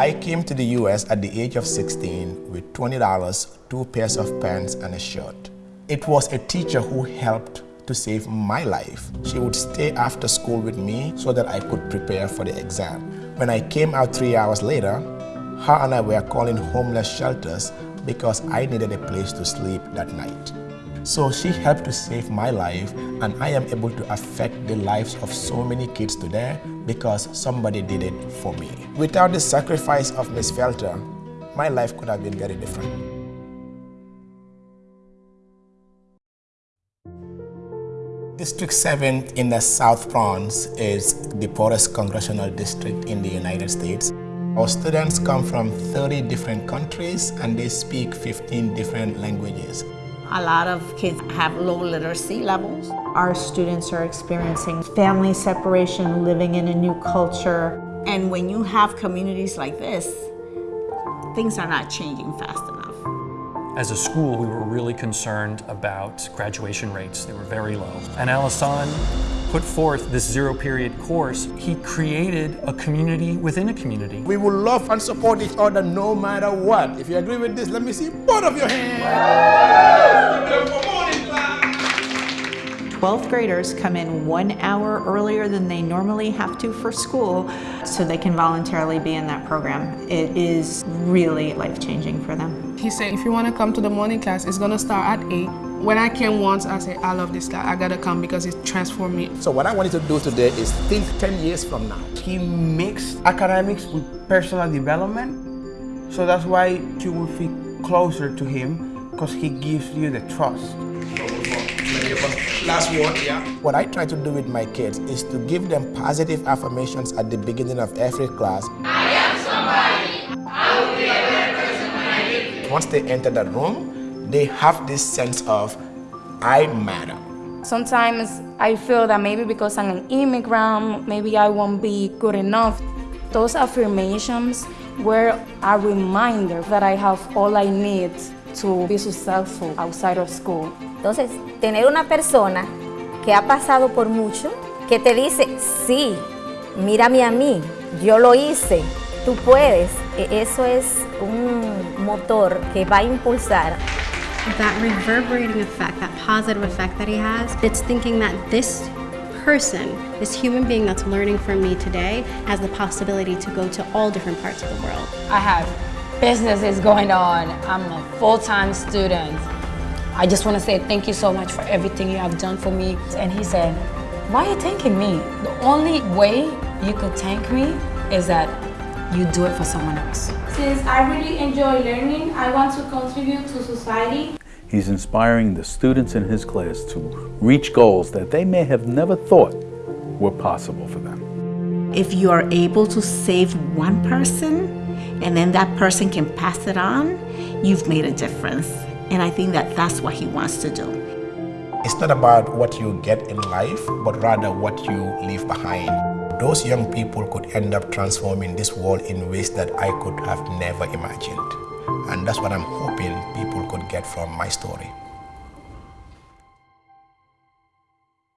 I came to the US at the age of 16 with $20, two pairs of pants and a shirt. It was a teacher who helped to save my life. She would stay after school with me so that I could prepare for the exam. When I came out three hours later, her and I were calling homeless shelters because I needed a place to sleep that night. So she helped to save my life and I am able to affect the lives of so many kids today because somebody did it for me. Without the sacrifice of Miss Felter, my life could have been very different. District 7 in the South Bronx is the poorest congressional district in the United States. Our students come from 30 different countries and they speak 15 different languages. A lot of kids have low literacy levels. Our students are experiencing family separation, living in a new culture. And when you have communities like this, things are not changing fast enough. As a school, we were really concerned about graduation rates. They were very low. And Alassane put forth this zero period course. He created a community within a community. We will love and support each other no matter what. If you agree with this, let me see both of your hands. 12th graders come in one hour earlier than they normally have to for school so they can voluntarily be in that program. It is really life-changing for them. He said, if you want to come to the morning class, it's going to start at 8. When I came once, I said, I love this class. I got to come because it transformed me. So what I wanted to do today is think 10 years from now. He mixed academics with personal development. So that's why you will feel closer to him because he gives you the trust. Last word, yeah. What I try to do with my kids is to give them positive affirmations at the beginning of every class. I am somebody. I will be a better person when I leave. Once they enter that room, they have this sense of, I matter. Sometimes I feel that maybe because I'm an immigrant, maybe I won't be good enough. Those affirmations were a reminder that I have all I need to be successful outside of school. Entonces, tener una persona que ha pasado por mucho, que te dice, sí, mírame a mí, yo lo hice, tú puedes, eso es un motor que va a impulsar. That reverberating effect, that positive effect that he has, it's thinking that this person, this human being that's learning from me today, has the possibility to go to all different parts of the world. I have businesses going on. I'm a full-time student. I just want to say thank you so much for everything you have done for me. And he said, why are you thanking me? The only way you could thank me is that you do it for someone else. Since I really enjoy learning, I want to contribute to society. He's inspiring the students in his class to reach goals that they may have never thought were possible for them. If you are able to save one person and then that person can pass it on, you've made a difference. And I think that that's what he wants to do. It's not about what you get in life, but rather what you leave behind. Those young people could end up transforming this world in ways that I could have never imagined. And that's what I'm hoping people could get from my story.